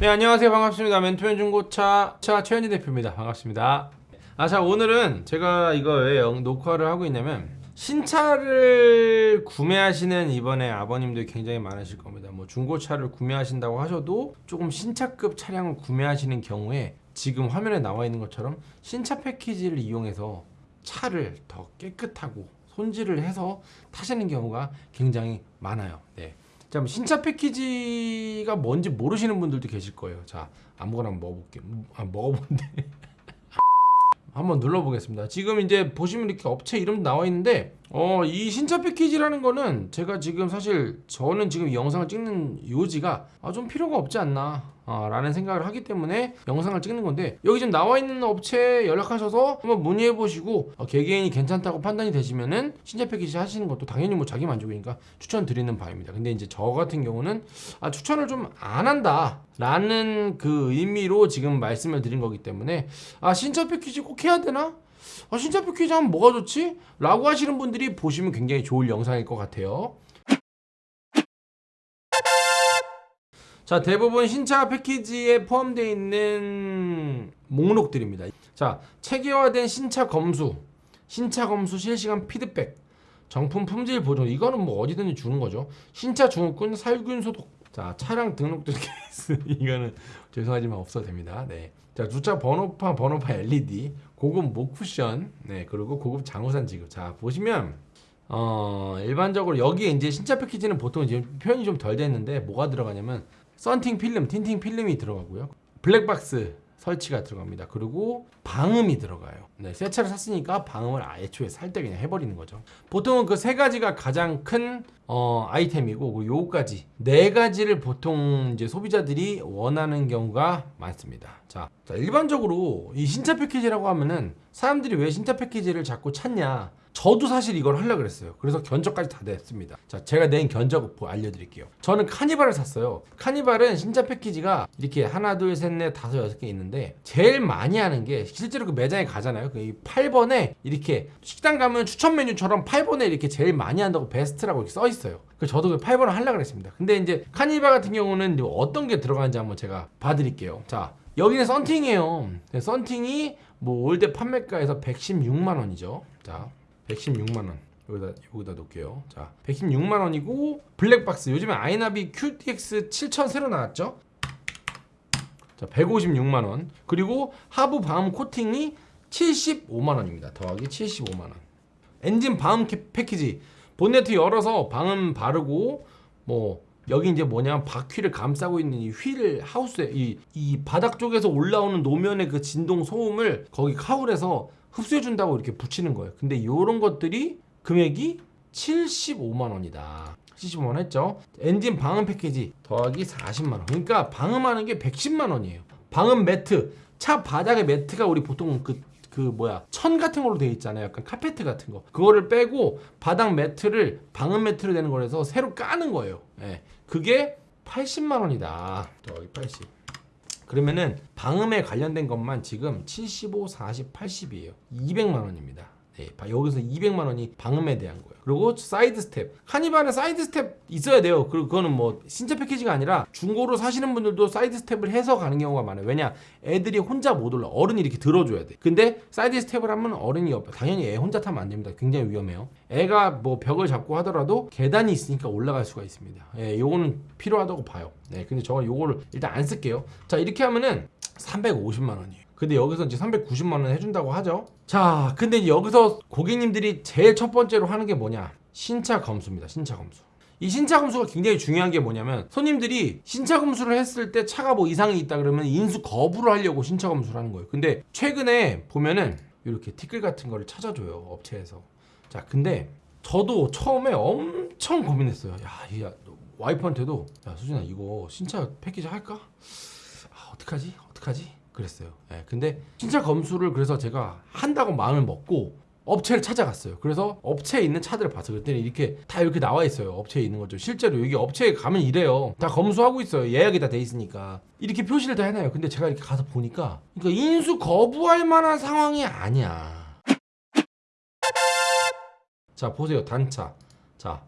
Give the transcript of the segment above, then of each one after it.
네 안녕하세요. 반갑습니다. 멘토맨 중고차 차 최현희 대표입니다. 반갑습니다. 아자 오늘은 제가 이거 왜 영- 녹화를 하고 있냐면 신차를 구매하시는 이번에 아버님들 굉장히 많으실 겁니다. 뭐 중고차를 구매하신다고 하셔도 조금 신차급 차량을 구매하시는 경우에 지금 화면에 나와 있는 것처럼 신차 패키지를 이용해서 차를 더 깨끗하고 손질을 해서 타시는 경우가 굉장히 많아요 네. 자, 신차 패키지가 뭔지 모르시는 분들도 계실 거예요. 자, 아무거나 먹어볼게요. 음, 아, 먹어본데. 한번 눌러보겠습니다. 지금 이제 보시면 이렇게 업체 이름 나와 있는데, 어, 이 신차 패키지라는 거는 제가 지금 사실 저는 지금 이 영상을 찍는 요지가 아, 좀 필요가 없지 않나. 아, 라는 생각을 하기 때문에 영상을 찍는 건데 여기 지금 나와 있는 업체에 연락하셔서 한번 문의해 보시고 어, 개개인이 괜찮다고 판단이 되시면은 신차 패키지 하시는 것도 당연히 뭐 자기 만족이니까 추천드리는 바입니다. 근데 이제 저 같은 경우는 아, 추천을 좀 안 한다 라는 그 의미로 지금 말씀을 드린 거기 때문에 아 신차 패키지 꼭 해야 되나? 아, 신차 패키지 하면 뭐가 좋지? 라고 하시는 분들이 보시면 굉장히 좋을 영상일 것 같아요. 자 대부분 신차 패키지에 포함되어 있는 목록들입니다 자 체계화된 신차 검수 신차 검수 실시간 피드백 정품 품질 보존 이거는 뭐 어디든지 주는 거죠 신차 중후군 살균 소독 자 차량 등록등 케이스 이거는 죄송하지만 없어도 됩니다 네자 주차 번호판 번호판 LED 고급 목 쿠션 네 그리고 고급 장우산 지급 자 보시면 어 일반적으로 여기에 이제 신차 패키지는 보통 이제 표현이 좀 덜 됐는데 뭐가 들어가냐면 썬팅 필름, 틴팅 필름이 들어가고요. 블랙박스 설치가 들어갑니다. 그리고 방음이 들어가요. 네, 새 차를 샀으니까 방음을 아, 애초에 살 때 그냥 해버리는 거죠. 보통은 그 세 가지가 가장 큰 어, 아이템이고 그 요까지 네 가지를 보통 이제 소비자들이 원하는 경우가 많습니다. 자, 자, 일반적으로 이 신차 패키지라고 하면은 사람들이 왜 신차 패키지를 자꾸 찾냐? 저도 사실 이걸 하려고 그랬어요. 그래서 견적까지 다 냈습니다. 자, 제가 낸 견적 보- 알려드릴게요. 저는 카니발을 샀어요. 카니발은 신차 패키지가 이렇게 하나, 둘, 셋, 넷, 다섯, 여섯 개 있는데 제일 많이 하는 게 실제로 그 매장에 가잖아요. 그이 8번에 이렇게 식당 가면 추천 메뉴처럼 8번에 이렇게 제일 많이 한다고 베스트라고 이렇게 써 있어요. 저도 그 8번을 하려고 그랬습니다. 근데 이제 카니발 같은 경우는 어떤 게 들어가는지 한번 제가 봐드릴게요. 자, 여기는 썬팅이에요. 네, 썬팅이 뭐 올대 판매가에서 116만 원이죠. 자, 116만 원. 여기다 여기다 놓을게요. 자, 116만 원이고 블랙박스. 요즘에 아이나비 QTX 7000 새로 나왔죠? 자, 156만 원. 그리고 하부 방음 코팅이 75만 원입니다. 더하기 75만 원. 엔진 방음 캐- 패키지. 본네트 열어서 방음 바르고 뭐 여기 이제 뭐냐면 바퀴를 감싸고 있는 이 wheel house에 이, 이 바닥 쪽에서 올라오는 노면의 그 진동 소음을 거기 cowl에서 흡수해 준다고 이렇게 붙이는 거예요. 근데 이런 것들이 금액이 75만 원이다. 75만 원 했죠. 엔진 방음 패키지 더하기 40만 원. 그러니까 방음하는 게 110만 원이에요. 방음 매트 차 바닥에 매트가 우리 보통 그 그 뭐야 천 같은 걸로 되어 있잖아요. 약간 카페트 같은 거. 그거를 빼고 바닥 매트를 방음 매트로 되는 거라서 새로 까는 거예요. 예. 그게 80만 원이다. 더하기 80. 그러면은 방음에 관련된 것만 지금 75, 40, 80이에요. 200만 원입니다. 네, 바- 여기서 200만 원이 방음에 대한 거예요. 그리고 사이드 스텝. 카니발은 사이드 스텝 있어야 돼요. 그리고 그거는 뭐 신차 패키지가 아니라 중고로 사시는 분들도 사이드 스텝을 해서 가는 경우가 많아요. 왜냐? 애들이 혼자 못 올라. 어른이 이렇게 들어줘야 돼. 근데 side step을 하면 어른이 옆 당연히 애 혼자 타면 안 됩니다. 굉장히 위험해요. 애가 뭐 벽을 잡고 하더라도 계단이 있으니까 올라갈 수가 있습니다. 예, 요거는 필요하다고 봐요. 네, 근데 저는 요거를 일단 안 쓸게요. 자, 이렇게 하면은 350만 원이에요. 근데 여기서 이제 390만 원 해준다고 하죠. 자, 근데 여기서 고객님들이 제일 첫 번째로 하는 게 뭐냐? 신차 검수입니다. 신차 검수. 이 신차 검수가 굉장히 중요한 게 뭐냐면 손님들이 신차 검수를 했을 때 차가 뭐 이상이 있다 그러면 인수 거부를 하려고 신차 검수를 하는 거예요. 근데 최근에 보면은 이렇게 티끌 같은 거를 찾아줘요 업체에서. 자, 근데 저도 처음에 엄청 고민했어요. 야, 이 와이프한테도 야 수진아 이거 신차 패키지 할까? 아 어떡하지? 어떡하지? 그랬어요. 예, 근데 신차 검수를 그래서 제가 한다고 마음을 먹고 업체를 찾아갔어요. 그래서 업체에 있는 차들을 봤어요. 그랬더니 이렇게 다 이렇게 나와 있어요. 업체에 있는 거죠. 실제로 여기 업체에 가면 이래요. 다 검수하고 있어요. 예약이 다 돼 있으니까. 이렇게 표시를 다 해놔요. 근데 제가 이렇게 가서 보니까 그러니까 인수 거부할 만한 상황이 아니야. 자 보세요 단차. 자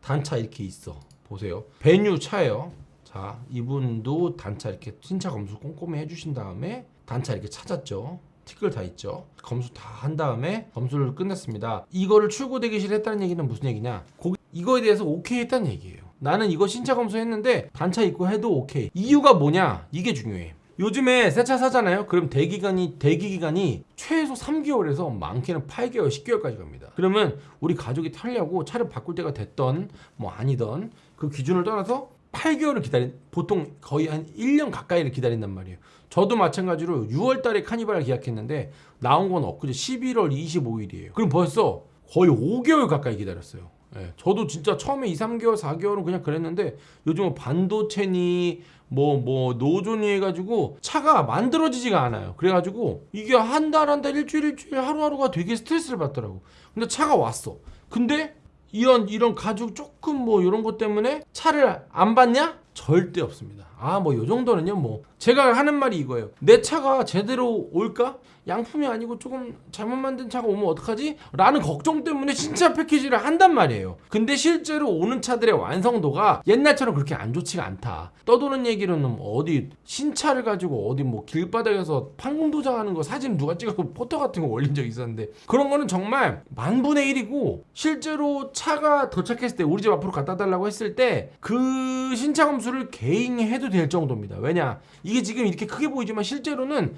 단차 이렇게 있어. 보세요. 베뉴 차예요. 자 이분도 단차 이렇게 신차 검수 꼼꼼히 해주신 다음에 단차 이렇게 찾았죠. 티끌 다 있죠. 검수 다 한 다음에 검수를 끝냈습니다. 이거를 출고 대기실 했다는 얘기는 무슨 얘기냐? 고- 이거에 대해서 오케이 했다는 얘기예요. 나는 이거 신차 검수했는데 단차 있고 해도 오케이. 이유가 뭐냐? 이게 중요해. 요즘에 새 차 사잖아요. 그럼 대기간이 대기 기간이 최소 3개월에서 많게는 8개월, 10개월까지 갑니다. 그러면 우리 가족이 타려고 차를 바꿀 때가 됐던 뭐 아니던 그 기준을 떠나서 8개월을 기다린 보통 거의 한 1년 가까이를 기다린단 말이에요. 저도 마찬가지로 6월 달에 카니발을 계약했는데 나온 건 엊그제 11월 25일이에요. 그럼 벌써 거의 5개월 가까이 기다렸어요. 예, 저도 진짜 처음에 2, 3개월, 4개월은 그냥 그랬는데 요즘은 반도체니 뭐뭐 노조니 해가지고 차가 만들어지지가 않아요. 그래가지고 이게 한달 한 달 일주일 일주일 하루하루가 되게 스트레스를 받더라고. 근데 차가 왔어. 근데 이런 이런 가죽 조금 뭐 이런 것 때문에 차를 안 받냐? 절대 없습니다. 아 뭐 요 정도는요 뭐 제가 하는 말이 이거예요. 내 차가 제대로 올까? 양품이 아니고 조금 잘못 만든 차가 오면 어떡하지? 라는 걱정 때문에 신차 패키지를 한단 말이에요. 근데 실제로 오는 차들의 완성도가 옛날처럼 그렇게 안 좋지가 않다. 떠도는 얘기로는 뭐 어디 신차를 가지고 어디 뭐 길바닥에서 판공도장하는 거 사진 누가 찍어서 포토 같은 거 올린 적 있었는데 그런 거는 정말 만분의 1이고 실제로 차가 도착했을 때 우리 집 앞으로 갖다 달라고 했을 때 그 신차 검수를 개인이 해도 될 정도입니다. 왜냐? 이게 지금 이렇게 크게 보이지만 실제로는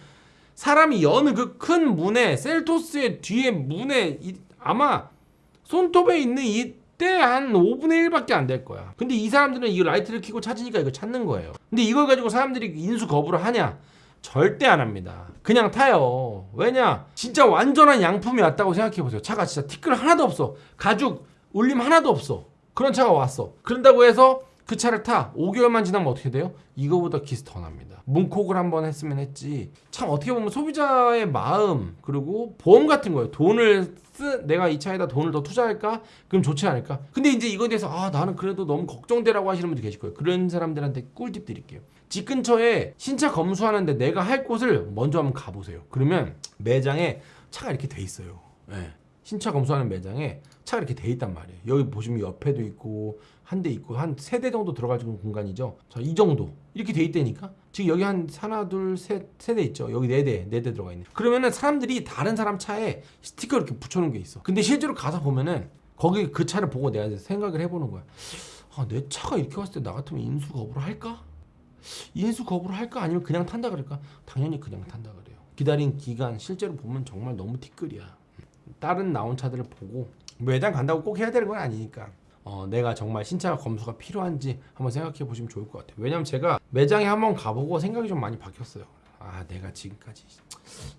사람이 여는 그 큰 문에 셀토스의 뒤에 문에 이- 아마 손톱에 있는 이때 한 5분의 1밖에 안 될 거야. 근데 이 사람들은 이 라이트를 켜고 찾으니까 이거 찾는 거예요. 근데 이걸 가지고 사람들이 인수 거부를 하냐? 절대 안 합니다. 그냥 타요. 왜냐? 진짜 완전한 양품이 왔다고 생각해 보세요. 차가 진짜 티끌 하나도 없어. 가죽 울림 하나도 없어. 그런 차가 왔어. 그런다고 해서 그 차를 타 5개월만 지나면 어떻게 돼요? 이거보다 기스 더 납니다. 문콕을 한번 했으면 했지. 참 어떻게 보면 소비자의 마음 그리고 보험 같은 거예요. 돈을 쓰 내가 이 차에다 돈을 더 투자할까? 그럼 좋지 않을까? 근데 이제 이거에 대해서 아 나는 그래도 너무 걱정되라고 하시는 분들 계실 거예요. 그런 사람들한테 꿀팁 드릴게요. 집 근처에 신차 검수하는데 내가 할 곳을 먼저 한번 가보세요. 그러면 매장에 차가 이렇게 돼 있어요. 예. 신차 검수하는 매장에 차가 이렇게 돼 있단 말이에요. 여기 보시면 옆에도 있고 한 대 있고 한 세 대 정도 들어가지고 공간이죠. 자, 이 정도 이렇게 돼 있다니까. 지금 여기 한 하나 둘셋세 대 있죠. 여기 네대네 대 들어가 있네. 그러면은 사람들이 다른 사람 차에 스티커 이렇게 붙여놓은 게 있어. 근데 실제로 가서 보면은 거기 그 차를 보고 내가 생각을 해보는 거야. 아, 내 차가 이렇게 왔을 때 나 같으면 인수 거부를 할까? 인수 거부를 할까 아니면 그냥 탄다 그럴까? 당연히 그냥 탄다 그래요. 기다린 기간 실제로 보면 정말 너무 티끌이야. 다른 나온 차들을 보고 매장 간다고 꼭 해야 되는 건 아니니까 어, 내가 정말 신차 검수가 필요한지 한번 생각해 보시면 좋을 것 같아요. 왜냐면 제가 매장에 한번 가보고 생각이 좀 많이 바뀌었어요. 아 내가 지금까지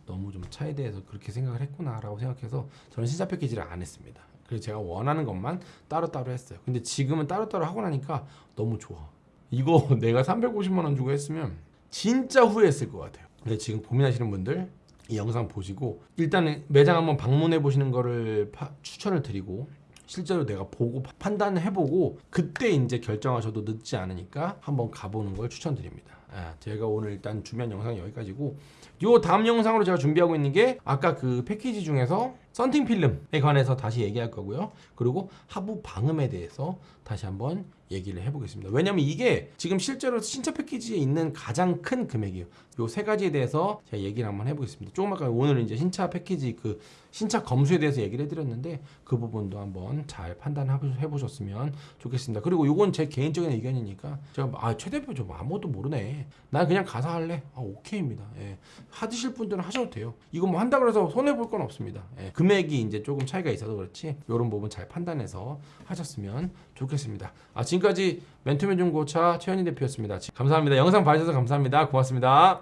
너무 좀 차에 대해서 그렇게 생각을 했구나 라고 생각해서 저는 신차 패키지를 안 했습니다. 그래서 제가 원하는 것만 따로따로 했어요. 근데 지금은 따로따로 하고 나니까 너무 좋아. 이거 내가 350만 원 주고 했으면 진짜 후회했을 것 같아요. 근데 지금 고민하시는 분들 이 영상 보시고 일단은 매장 한번 방문해 보시는 거를 파- 추천을 드리고 실제로 내가 보고 파- 판단해 보고 그때 이제 결정하셔도 늦지 않으니까 한번 가보는 걸 추천드립니다. 아, 제가 오늘 일단 준비한 영상 여기까지고 요 다음 영상으로 제가 준비하고 있는 게 아까 그 패키지 중에서 썬팅 필름에 관해서 다시 얘기할 거고요. 그리고 하부 방음에 대해서 다시 한번 얘기를 해보겠습니다. 왜냐면 이게 지금 실제로 신차 패키지에 있는 가장 큰 금액이에요. 요 세 가지에 대해서 제가 얘기를 한번 해보겠습니다. 조금 아까 오늘은 이제 신차 패키지 그 신차 검수에 대해서 얘기를 해드렸는데 그 부분도 한번 잘 판단해 보셨으면 좋겠습니다. 그리고 요건 제 개인적인 의견이니까 제가 아 최 대표 좀 아무것도 모르네. 난 그냥 가서 할래. 아 오케이입니다. 예. 하드실 분들은 하셔도 돼요. 이거 뭐 한다 그래서 손해 볼 건 없습니다. 예. 금액이 이제 조금 차이가 있어서 그렇지. 요런 부분 잘 판단해서 하셨으면 좋겠습니다. 아 지금까지 맨투맨 중고차 최현희 대표였습니다. 지- 감사합니다. 영상 봐주셔서 감사합니다. 고맙습니다.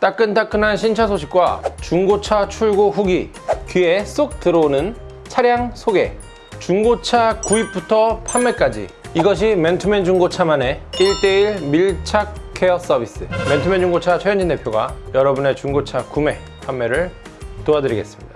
따끈따끈한 신차 소식과 중고차 출고 후기 귀에 쏙 들어오는 차량 소개 중고차 구입부터 판매까지 이것이 맨투맨 중고차만의 1대1 밀착 케어 서비스 맨투맨 중고차 최현진 대표가 여러분의 중고차 구매 판매를 도와드리겠습니다